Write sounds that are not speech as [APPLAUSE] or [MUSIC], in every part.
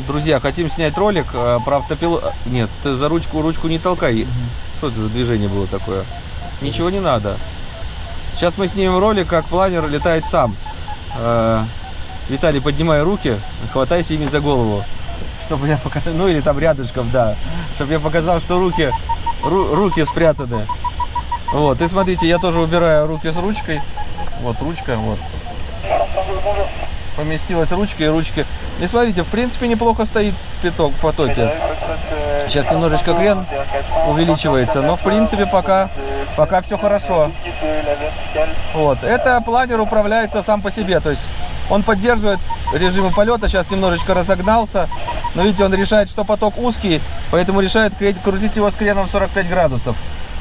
Друзья, хотим снять ролик э, про автопилот. Нет, ты за ручку ручку не толкай. Что это за движение было такое? Ничего не надо. Сейчас мы снимем ролик, как планер летает сам. Э, Виталий, поднимай руки, хватайся ими за голову. Чтобы я показал, ну или там рядышком, да. Чтобы я показал, что руки, ру- руки спрятаны. Вот, и смотрите, я тоже убираю руки с ручкой. Вот ручка, вот. Поместилась ручка и ручки. И смотрите, в принципе, неплохо стоит пяток в потоке. Сейчас немножечко крен увеличивается, но в принципе пока, пока все хорошо. Вот, это планер управляется сам по себе, то есть он поддерживает режимы полета, сейчас немножечко разогнался, но видите, он решает, что поток узкий, поэтому решает кру- крутить его с креном 45 градусов.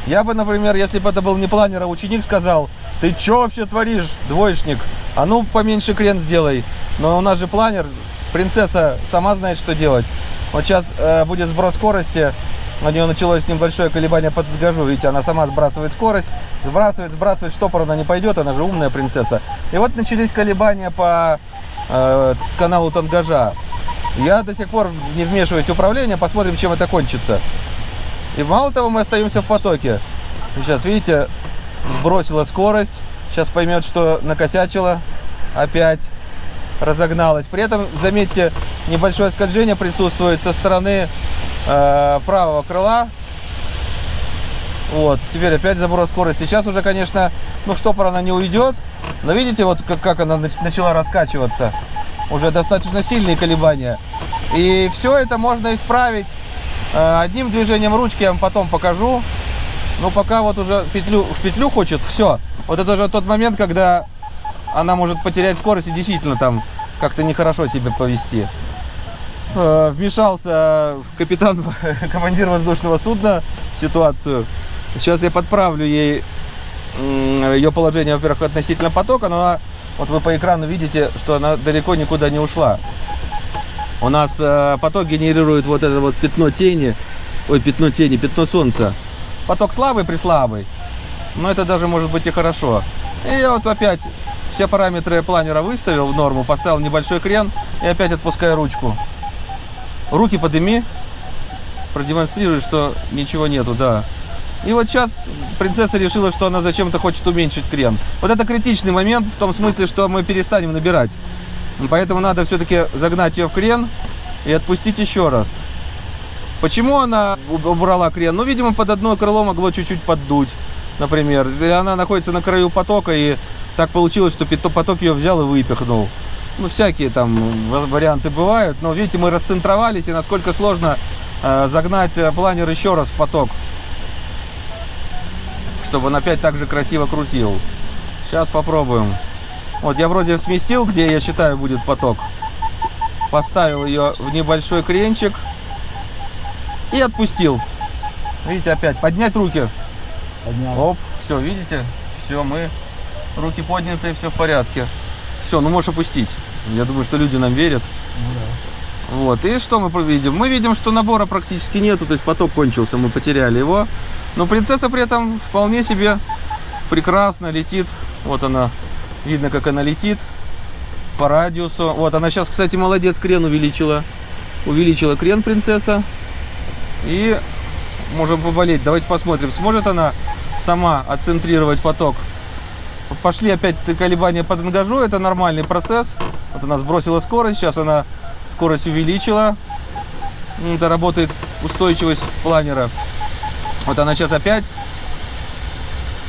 Я бы, например, если бы это был не планер, а ученик, сказал, ты что вообще творишь, двоечник? А ну поменьше крен сделай. Но у нас же планер, принцесса сама знает, что делать. Вот сейчас э, будет сброс скорости, у нее началось небольшое колебание под газу, видите, она сама сбрасывает скорость, сбрасывает, сбрасывает, штопор она не пойдет, она же умная принцесса. И вот начались колебания по э, каналу тангажа. Я до сих пор не вмешиваюсь в управление, посмотрим, чем это кончится. И мало того, мы остаемся в потоке. Сейчас, видите, сбросила скорость. Сейчас поймет, что накосячила. Опять разогналась. При этом, заметьте, небольшое скольжение присутствует со стороны э, правого крыла. Вот, теперь опять заброс скорости. Сейчас уже, конечно, ну штопор она не уйдет. Но видите, вот как, как она нач- начала раскачиваться. Уже достаточно сильные колебания. И все это можно исправить э, одним движением ручки, я вам потом покажу. Ну, пока вот уже петлю, в петлю хочет, все. Вот это уже тот момент, когда она может потерять скорость и действительно там как-то нехорошо себя повести. Э, Вмешался капитан, [LAUGHS] командир воздушного судна в ситуацию. Сейчас я подправлю ей ее положение, во-первых, относительно потока, но она, вот вы по экрану видите, что она далеко никуда не ушла. У нас э, поток генерирует вот это вот пятно тени, ой, пятно тени, пятно солнца. Поток слабый, прислабый, но это даже может быть и хорошо. И я вот опять все параметры планера выставил в норму, поставил небольшой крен и опять отпускаю ручку. Руки подыми, продемонстрирую, что ничего нету, да. И вот сейчас принцесса решила, что она зачем-то хочет уменьшить крен. Вот это критичный момент в том смысле, что мы перестанем набирать. Поэтому надо все-таки загнать ее в крен и отпустить еще раз. Почему она уб- убрала крен? Ну, видимо, под одно крыло могло чуть-чуть поддуть, например. Или она находится на краю потока, и так получилось, что поток ее взял и выпихнул. Ну, всякие там ва- варианты бывают. Но, видите, мы расцентровались, и насколько сложно э, загнать э, планер еще раз в поток. Чтобы он опять так же красиво крутил. Сейчас попробуем. Вот я вроде сместил, где я считаю будет поток. Поставил ее в небольшой кренчик. И отпустил. Видите, опять поднять руки. Поднял. Оп, все, видите? Все, мы руки подняты, все в порядке. Все, ну можешь опустить. Я думаю, что люди нам верят. Ну да. Вот, и что мы видим? Мы видим, что набора практически нету, то есть поток кончился, мы потеряли его. Но принцесса при этом вполне себе прекрасно летит. Вот она, видно, как она летит по радиусу. Вот, она сейчас, кстати, молодец, крен увеличила. Увеличила крен принцесса. И можем поболеть. Давайте посмотрим, сможет она сама отцентрировать поток. Пошли опять колебания под ангажу, это нормальный процесс. Вот она сбросила скорость, сейчас она скорость увеличила. Это работает устойчивость планера. Вот она сейчас опять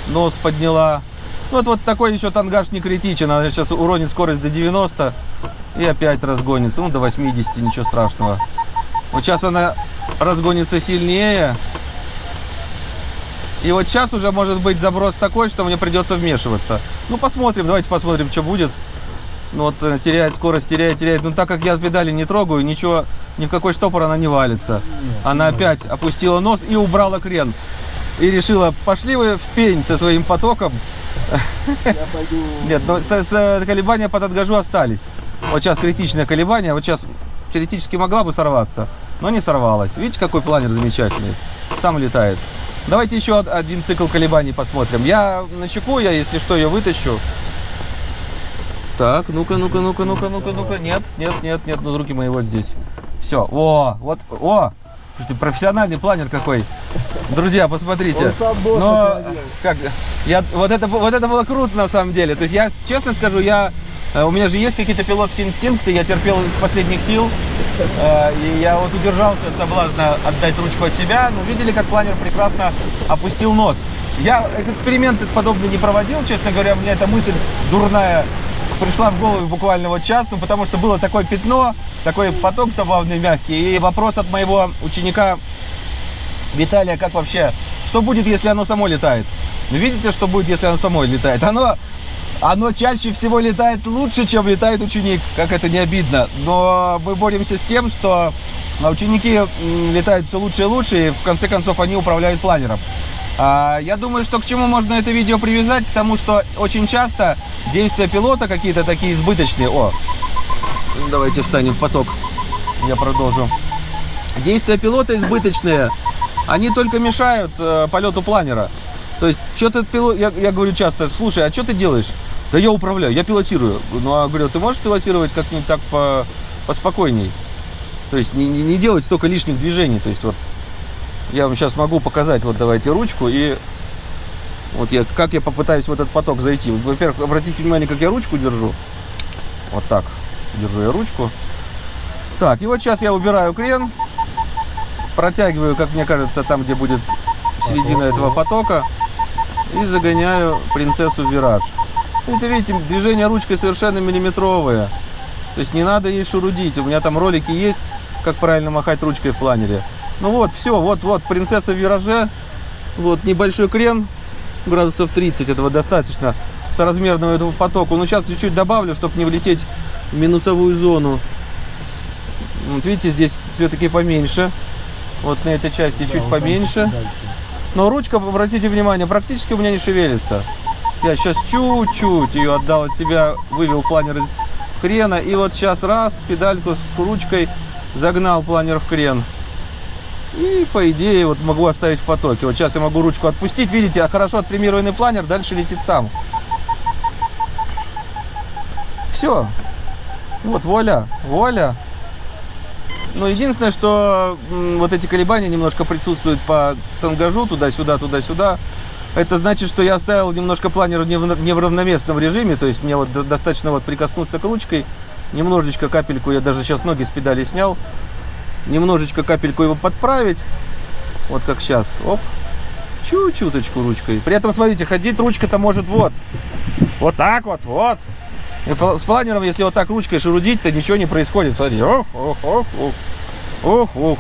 нос подняла. Ну, Вот, вот такой еще тангаж не критичен. Она сейчас уронит скорость до 90 и опять разгонится. Ну, до 80, ничего страшного. Вот сейчас она разгонится сильнее. И вот сейчас уже может быть заброс такой, что мне придется вмешиваться. Ну, посмотрим, давайте посмотрим, что будет. Ну, вот э, теряет скорость, теряет, теряет. Ну, так как я педали не трогаю, ничего, ни в какой штопор она не валится. Она опять опустила нос и убрала крен. И решила, пошли вы в пень со своим потоком. Нет, но с, с- колебания под отгажу остались. Вот сейчас критичное колебание, вот сейчас теоретически могла бы сорваться, но не сорвалась. Видите, какой планер замечательный. Сам летает. Давайте еще од- один цикл колебаний посмотрим. Я на чеку, я, если что, ее вытащу. Так, ну-ка, ну-ка, ну-ка, ну-ка, ну-ка, ну-ка. Нет, нет, нет, нет, ну руки мои вот здесь. Все, о, вот, о, слушайте, профессиональный планер какой. Друзья, посмотрите. Но, как, я, вот это, вот это было круто на самом деле. То есть я, честно скажу, я, у меня же есть какие-то пилотские инстинкты, я терпел из последних сил. Э, И я вот удержался от соблазна отдать ручку от себя. Но видели, как планер прекрасно опустил нос. Я эксперимент подобный не проводил, честно говоря, мне эта мысль дурная пришла в голову буквально вот сейчас, ну потому что было такое пятно, такой поток забавный, мягкий. И вопрос от моего ученика Виталия, как вообще, что будет, если оно само летает? Ну, видите, что будет, если оно само летает? Оно, оно чаще всего летает лучше, чем летает ученик, как это не обидно. Но мы боремся с тем, что а, ученики летают все лучше и лучше, и в конце концов они управляют планером. А, Я думаю, что к чему можно это видео привязать? К тому, что очень часто действия пилота какие-то такие избыточные. О, давайте встанем в поток. Я продолжу. Действия пилота избыточные, они только мешают э, полету планера. То есть, что-то пилот, я, я говорю часто, слушай, а что ты делаешь? Да я управляю, я пилотирую. Ну, а говорю, ты можешь пилотировать как-нибудь так по, поспокойней? То есть, не, не, не делать столько лишних движений. То есть, вот, я вам сейчас могу показать, вот давайте ручку и вот я, как я попытаюсь в этот поток зайти. Во-первых, обратите внимание, как я ручку держу. Вот так. Держу я ручку. Так, и вот сейчас я убираю крен. Протягиваю, как мне кажется, там, где будет середина этого потока. И загоняю принцессу в вираж. Это, видите, движения ручкой совершенно миллиметровые. То есть не надо ей шурудить. У меня там ролики есть, как правильно махать ручкой в планере. Ну вот, все, вот-вот, принцесса в вираже. Вот небольшой крен, градусов 30, этого достаточно соразмерного этого потоку. Но сейчас чуть-чуть добавлю, чтобы не влететь в минусовую зону. Вот видите, здесь все-таки поменьше. Вот на этой части Да, чуть вот поменьше. дальше. Но ручка, обратите внимание, практически у меня не шевелится. Я сейчас чуть-чуть ее отдал от себя, вывел планер из крена. И вот сейчас раз, педальку с ручкой загнал планер в крен. И по идее вот могу оставить в потоке. Вот сейчас я могу ручку отпустить. Видите, а хорошо оттримированный планер дальше летит сам. Все. Вот, вуаля, вуаля. Но единственное, что вот эти колебания немножко присутствуют по тангажу туда-сюда, туда-сюда. Это значит, что я оставил немножко планер не в, не режиме, то есть мне вот до- достаточно вот прикоснуться к ручкой, немножечко капельку, я даже сейчас ноги с педали снял, немножечко капельку его подправить, вот как сейчас, оп, чуть-чуточку ручкой. При этом, смотрите, ходить ручка-то может вот, вот так вот, вот. С планером, если вот так ручкой шурудить, то ничего не происходит. Смотри, ох, ох, ох, ох, ох, ох.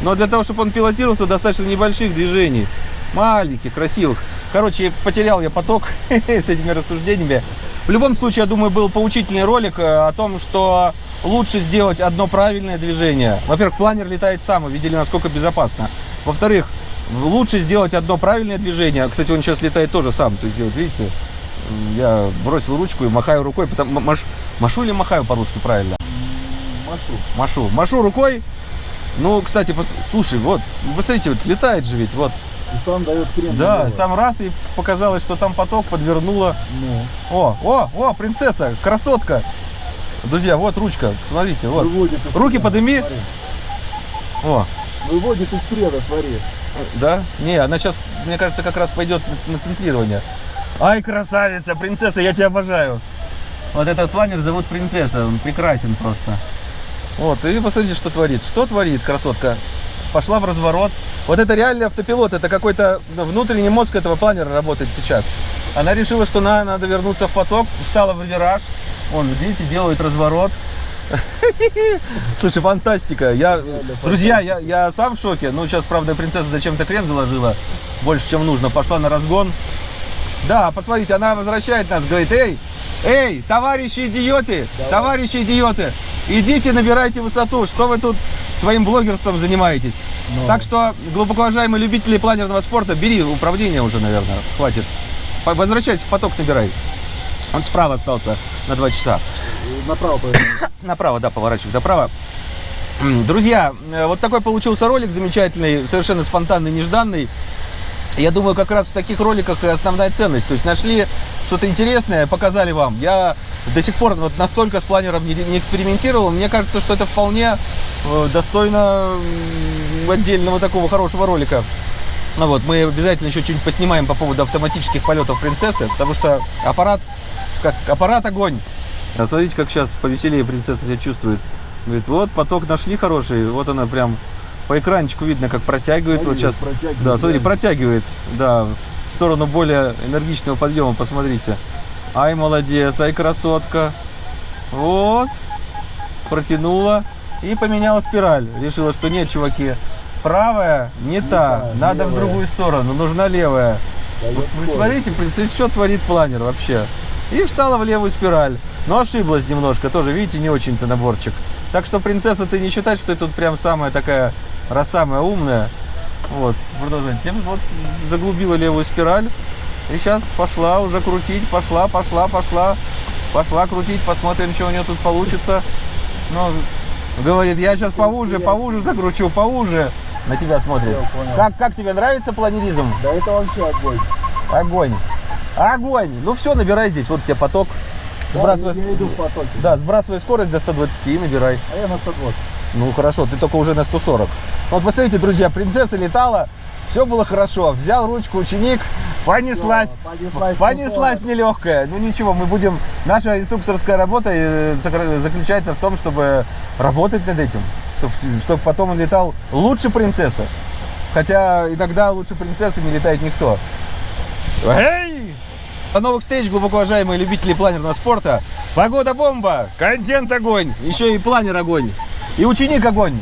Но для того, чтобы он пилотировался, достаточно небольших движений. Маленьких, красивых. Короче, потерял я поток [LAUGHS] с этими рассуждениями. В любом случае, я думаю, был поучительный ролик э, о том, что лучше сделать одно правильное движение. Во-первых, планер летает сам, вы видели, насколько безопасно. Во-вторых, лучше сделать одно правильное движение. Кстати, он сейчас летает тоже сам. То есть, вот видите, я бросил ручку и махаю рукой. Потом, м- маш- машу или махаю по-русски правильно? Машу. Машу. Машу рукой. Ну, кстати, пос- слушай, вот, посмотрите, вот летает же ведь, вот. И сам дает крем. Да, сам раз и показалось, что там поток подвернуло. Ну, О, о, о, принцесса, красотка. Друзья, вот ручка, смотрите, вот. выводит из Руки крена, подыми. смотри. О, Выводит из крена, смотри. да? Не, она сейчас, мне кажется, как раз пойдет на центрирование. Ай, красавица, принцесса, я тебя обожаю. Вот этот планер зовут принцесса, он прекрасен просто. Вот, и посмотрите, что творит. Что творит красотка? Пошла в разворот. Вот это реальный автопилот, это какой-то внутренний мозг этого планера работает сейчас. Она решила, что на, надо вернуться в поток, встала в вираж. Вон, видите, делает разворот. [LAUGHS] Слушай, фантастика. Я, друзья, я, я сам в шоке. Ну, сейчас, правда, принцесса зачем-то крен заложила. Больше, чем нужно. Пошла на разгон. Да, посмотрите, она возвращает нас, говорит, эй, эй, товарищи идиоты, товарищи идиоты, идите набирайте высоту, что вы тут своим блогерством занимаетесь. Ну. Так что, глубоко уважаемые любители планерного спорта, бери управление уже, наверное, хватит. Возвращайся в поток, набирай. Он справа остался на 2 часа. Направо поверни. [COUGHS] Направо, да, поворачивай направо. Друзья, э, вот такой получился ролик замечательный, совершенно спонтанный, нежданный. Я думаю, как раз в таких роликах и основная ценность. То есть нашли что-то интересное, показали вам. Я до сих пор вот настолько с планером не, не экспериментировал. Мне кажется, что это вполне э, достойно отдельного такого хорошего ролика. Ну вот, мы обязательно еще что-нибудь поснимаем по поводу автоматических полетов принцессы, потому что аппарат, как аппарат огонь. А смотрите, как сейчас повеселее принцесса себя чувствует. Говорит, вот поток нашли хороший, вот она прям по экранчику видно, как протягивает. вот Смотри, сейчас. протягивает, Да, смотри, реально. протягивает, да, в сторону более энергичного подъема, посмотрите. Ай, молодец, ай, красотка. Вот, протянула и поменяла спираль. Решила, что нет, чуваки, правая не, та, та, надо в левая. другую сторону, нужна левая. Вот вы смотрите, что творит планер вообще. И встала в левую спираль. Но ошиблась немножко, тоже, видите, не очень-то наборчик. Так что принцесса, ты не считай, что ты тут прям самая такая, раз самая умная. Вот, продолжаем. Тем вот заглубила левую спираль. И сейчас пошла уже крутить, пошла, пошла, пошла. Пошла крутить, посмотрим, что у нее тут получится. Ну, говорит, я сейчас повуже, повуже закручу, повуже. На тебя смотрит. Как, как тебе нравится планеризм? Да это вообще огонь. Огонь. Огонь. Ну все, набирай здесь. Вот у тебя поток. Да, Сбрасывай, я иду в потоке. да, сбрасывай скорость до 120 и набирай. А я на 120. Ну хорошо, ты только уже на 140. Вот посмотрите, друзья, принцесса летала, все было хорошо. Взял ручку ученик, понеслась. Да, понеслась Понеслась нелегкая. Ну ничего, мы будем... Наша инструкторская работа э, заключается в том, чтобы работать над этим. Чтобы, потом он летал лучше принцессы. Хотя иногда лучше принцессы не летает никто. Эй! До новых встреч, глубоко уважаемые любители планерного спорта. Погода бомба, контент огонь, еще и планер огонь. И ученик огонь.